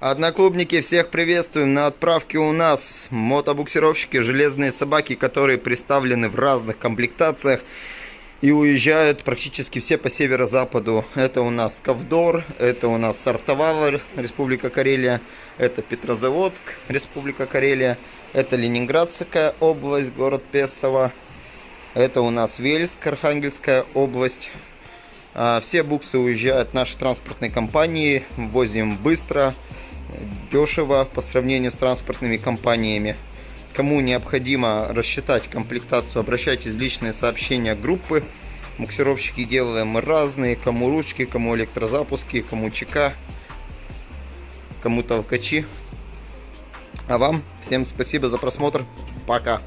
Одноклубники, всех приветствуем! На отправке у нас мотобуксировщики, железные собаки, которые представлены в разных комплектациях и уезжают практически все по северо-западу. Это у нас Ковдор, это у нас Сартовава, Республика Карелия, это Петрозаводск, Республика Карелия, это Ленинградская область, город Пестово, это у нас Вельск, Архангельская область. А, все буксы уезжают нашей транспортной компании, возим быстро, дешево по сравнению с транспортными компаниями. Кому необходимо рассчитать комплектацию, обращайтесь в личные сообщения группы. Буксировщики делаем разные, кому ручки, кому электрозапуски, кому ЧК, кому толкачи. А вам всем спасибо за просмотр. Пока.